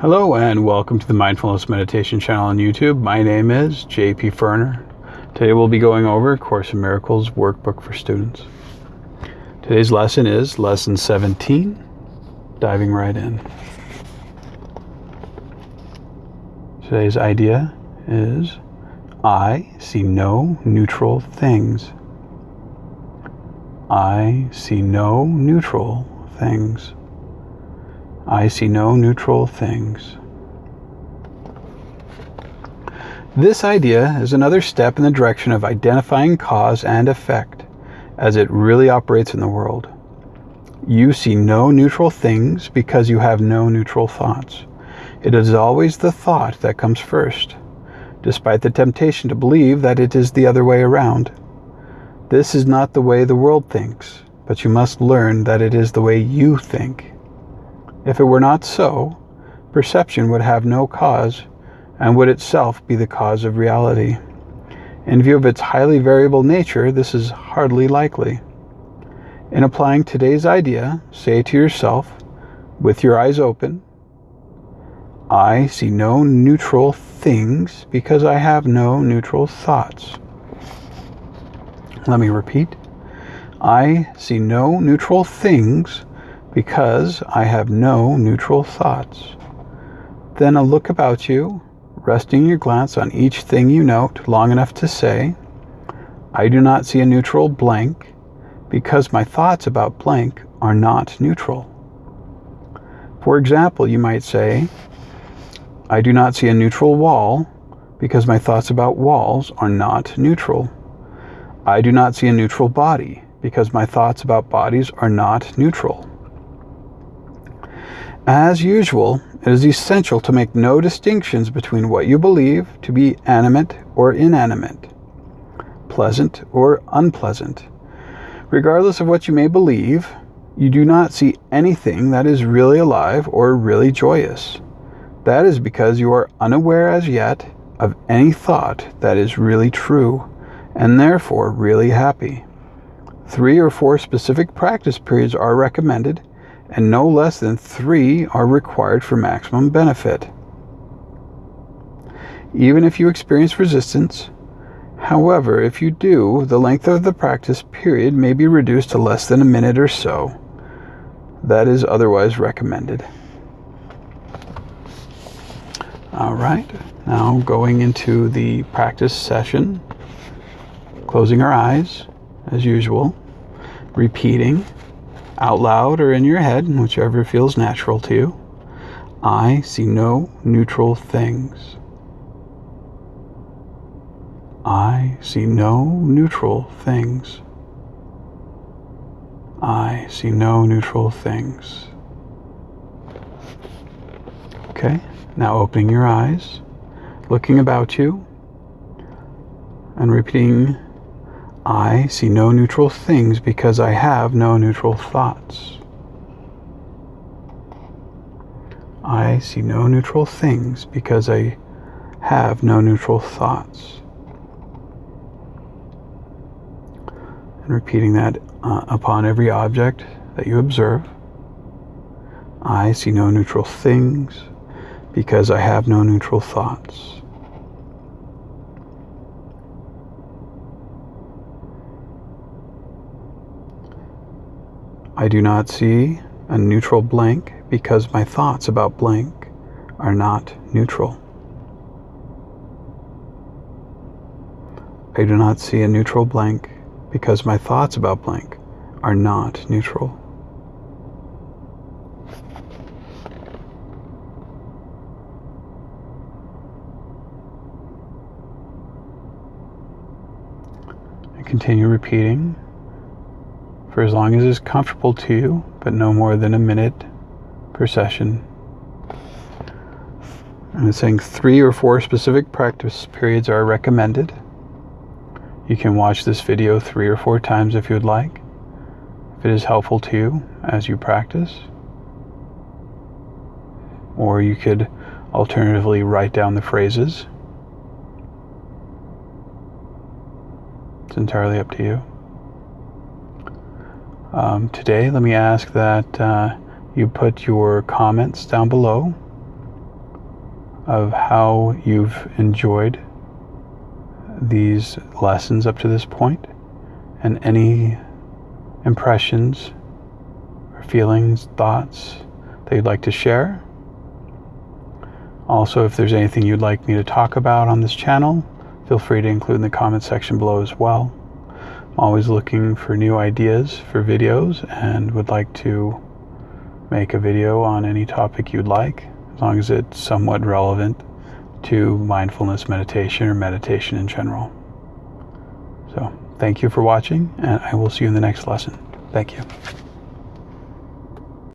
Hello and welcome to the Mindfulness Meditation channel on YouTube. My name is JP Ferner. Today we'll be going over Course in Miracles workbook for students. Today's lesson is lesson 17, diving right in. Today's idea is I see no neutral things. I see no neutral things. I see no neutral things. This idea is another step in the direction of identifying cause and effect as it really operates in the world. You see no neutral things because you have no neutral thoughts. It is always the thought that comes first, despite the temptation to believe that it is the other way around. This is not the way the world thinks, but you must learn that it is the way you think. If it were not so, perception would have no cause and would itself be the cause of reality. In view of its highly variable nature, this is hardly likely. In applying today's idea, say to yourself, with your eyes open, I see no neutral things because I have no neutral thoughts. Let me repeat. I see no neutral things because I have no neutral thoughts. Then a look about you, resting your glance on each thing you note long enough to say, I do not see a neutral blank because my thoughts about blank are not neutral. For example, you might say, I do not see a neutral wall because my thoughts about walls are not neutral. I do not see a neutral body because my thoughts about bodies are not neutral. As usual, it is essential to make no distinctions between what you believe to be animate or inanimate, pleasant or unpleasant. Regardless of what you may believe, you do not see anything that is really alive or really joyous. That is because you are unaware as yet of any thought that is really true and therefore really happy. Three or four specific practice periods are recommended, and no less than three are required for maximum benefit. Even if you experience resistance, however, if you do, the length of the practice period may be reduced to less than a minute or so. That is otherwise recommended. All right, now going into the practice session closing our eyes as usual, repeating out loud or in your head, whichever feels natural to you. I see no neutral things. I see no neutral things. I see no neutral things. Okay, now opening your eyes, looking about you, and repeating I see no neutral things because I have no neutral thoughts. I see no neutral things because I have no neutral thoughts. And repeating that uh, upon every object that you observe. I see no neutral things because I have no neutral thoughts. I do not see a neutral blank because my thoughts about blank are not neutral. I do not see a neutral blank because my thoughts about blank are not neutral. And continue repeating for as long as is comfortable to you, but no more than a minute per session. I'm saying three or four specific practice periods are recommended. You can watch this video three or four times if you'd like, if it is helpful to you as you practice. Or you could alternatively write down the phrases. It's entirely up to you. Um, today, let me ask that uh, you put your comments down below of how you've enjoyed these lessons up to this point and any impressions or feelings, thoughts that you'd like to share. Also, if there's anything you'd like me to talk about on this channel, feel free to include in the comment section below as well. Always looking for new ideas for videos and would like to make a video on any topic you'd like, as long as it's somewhat relevant to mindfulness meditation or meditation in general. So, thank you for watching, and I will see you in the next lesson. Thank you.